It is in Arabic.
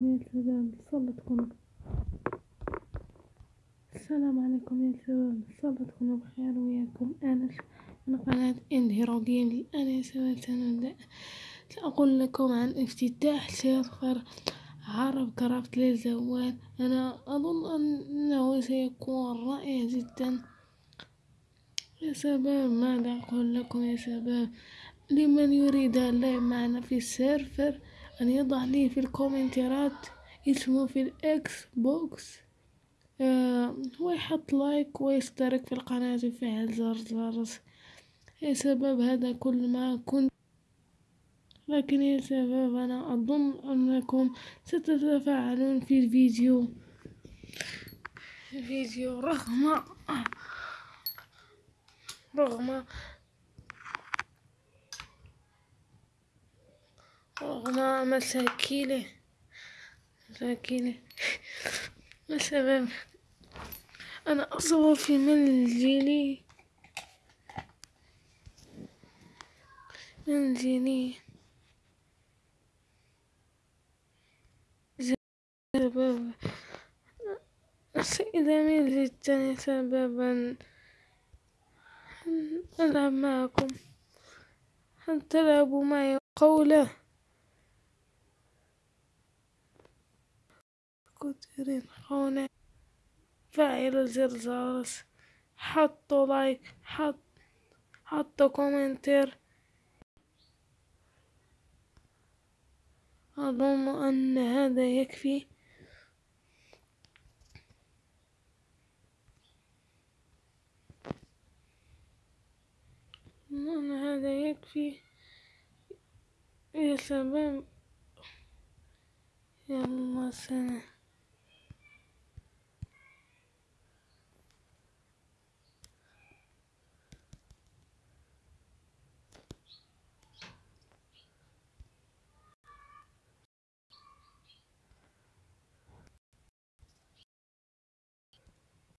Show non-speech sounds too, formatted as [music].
شباب صلتكم. السلام عليكم يا شباب صلتكم بخير وياكم. أنس من قناة اندهيرو جيم الآن يا شباب سنبدأ. سأقول لكم عن افتتاح سيرفر عرب كرافت للزوال. أنا أظن أنه سيكون رائع جدا. يا شباب ماذا أقول لكم يا شباب؟ لمن يريد اللعب معنا في السيرفر؟ أن يضع لي في ال comments ات اسمه في ال Xbox آه ويحط لايك ويشترك في القناة ويفعل زر الجرس شباب هذا كل ما كنت لكن يا شباب أنا أظن أنكم ستتفاعلون في الفيديو. الفيديو رغم رغم رغم مساكينة. مساكينة. [laughs] مثلا أنا أصور في منزلي. منزلي. سبب. سيدة جدا سببا. ألعب معكم. هل تلعبوا معي قوله كتيرين هنا فعل زر جرس حطوا لايك حط حطوا كومنتر أظن أن هذا يكفي. أن هذا يكفي. يا شباب يلا سلام